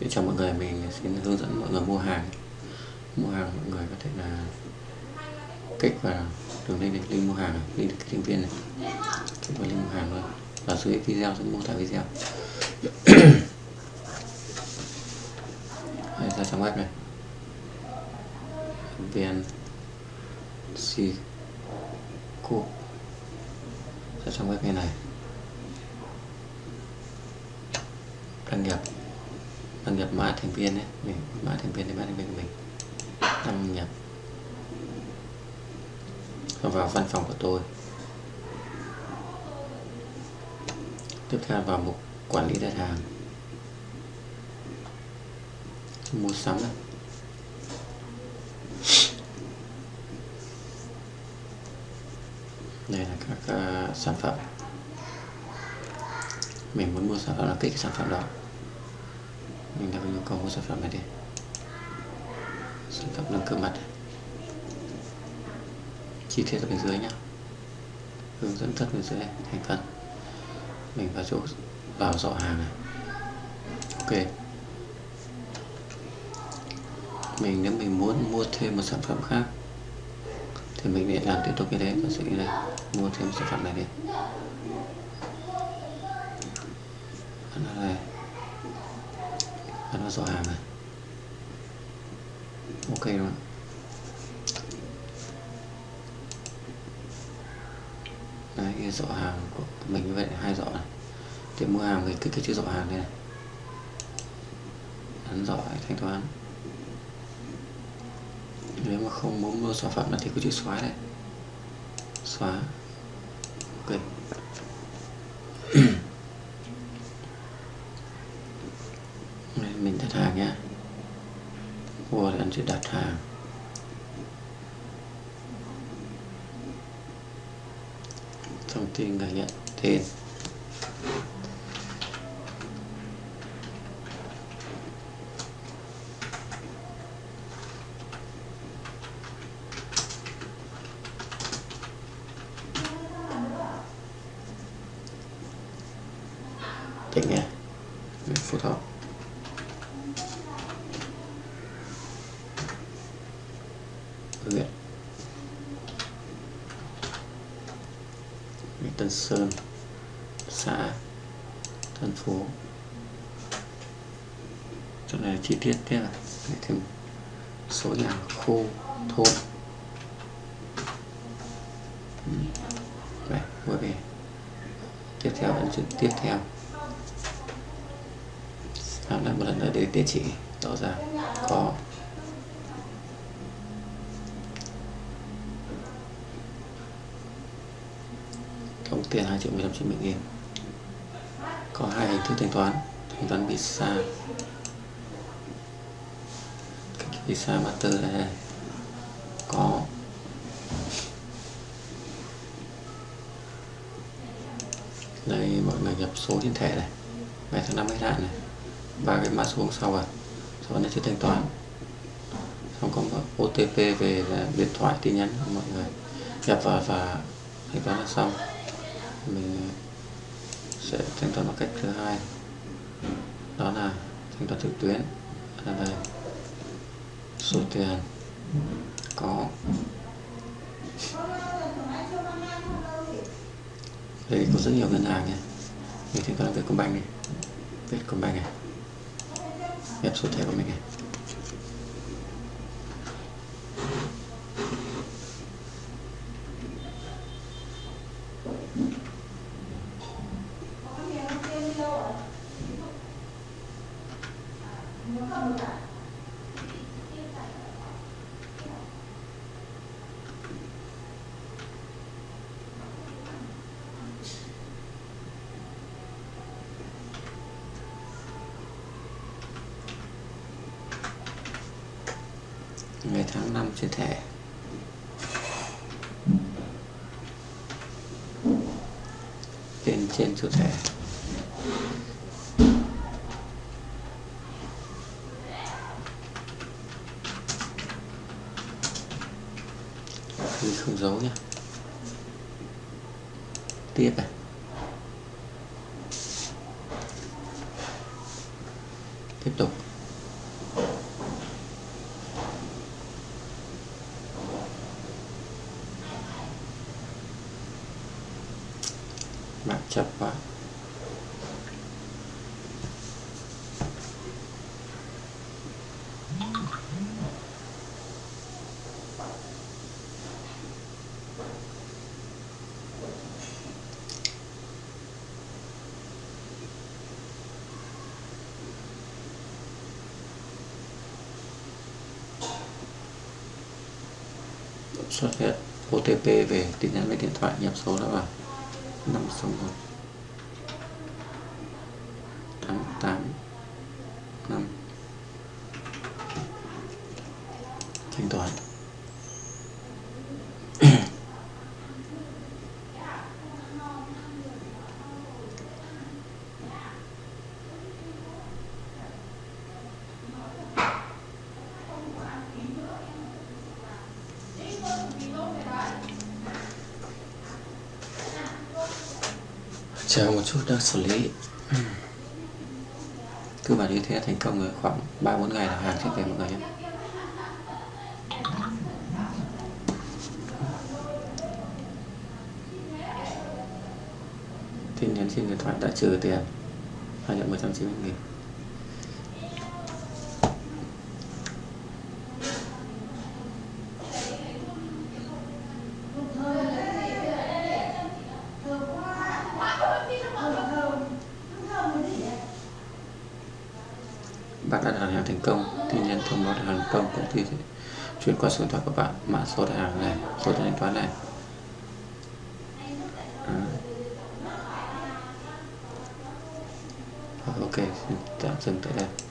Xin chào mọi người, mình xin hướng dẫn mọi người mua hàng. Mua hàng mọi người có thể là kích vào đường link này, link mua hàng, link được kích viên này. Kích vào link mua hàng thôi Và dưới video sẽ mô tả video. Đây, ra trang web này. Vn c ra trang web này này. Đăng nhập đăng nhập mã thành viên đấy mình mã thành viên thì mã thành viên của mình. Đăng nhập. Và vào văn phòng của tôi. Tiếp theo vào mục quản lý đặt hàng. Mua sắm này. đây là các uh, sản phẩm. Mình muốn mua sản phẩm là kích sản phẩm đó mình đang yêu nhu cầu mua sản phẩm này đi. Sản phẩm nâng cơ mặt. Chi tiết ở bên dưới nhé hướng dẫn tất bên dưới, thành phần. Mình vào chỗ vào dọ hàng này. Ok. Mình nếu mình muốn mua thêm một sản phẩm khác, thì mình lại làm tiếp tục cái đấy và sẽ đây mua thêm sản phẩm này đi. Nó này và nó rõ hàng này ok rồi. Đấy, cái dọ hàng của mình như vậy hai dọ này. Để mua hàng mình kích cái chữ dọ hàng đây này. Ấn dọ thanh toán. Nếu mà không muốn mua sản phẩm thì cứ chữ xóa này xóa ok mình đặt hàng nhé mua thì anh sẽ đặt hàng. Thông tin người nhận tên tỉnh nhé. Phù hợp Tân Sơn, xã Tân phố chỗ này chi tiết thế là thêm số nhà khu, thôn. Ừ. Đây vừa về. Tiếp theo ấn chữ tiếp theo. Làm lại một lần nữa để địa chỉ rõ ràng có tổng tiền 2 triệu 190 nghìn. Có hai hình thức thanh toán. Thanh toán visa. Visa master này có đây mọi người nhập số trên thẻ này ngày tháng năm hết hạn này, ba cái mã số sau à sau đó sẽ thanh toán. Xong có OTP về là điện thoại tin nhắn mọi người. Nhập vào và thanh toán là xong mình ờ, sẽ thanh toán bằng cách thứ hai. Đó là thanh toán trực tuyến là đây số tiền có. Đây có rất nhiều ngân hàng nha. Mình thanh toán Vietcombank này. Vietcombank này. Nhập số thẻ của mình này ngày tháng năm trên thẻ trên trên chủ thẻ không giấu nhé tiếp này. Tiếp tục. Chập vào xuất hiện OTP về, tin nhắn về điện thoại, nhập số đó vào. 561 88 5 thanh toán chờ một chút đang xử lý. Cơ bản như thế thành công rồi khoảng 3-4 ngày là hàng sẽ về mọi người nhé. Tin nhắn trên điện thoại đã trừ tiền. Hai triệu một trăm chín mươi nghìn bạn đã đặt hàng thành công, tin nhắn thông báo thành công công ty sẽ chuyển qua số điện thoại của bạn, mã số tài hàng này, số thanh toán này. À. ok, xin tạm dừng tại đây.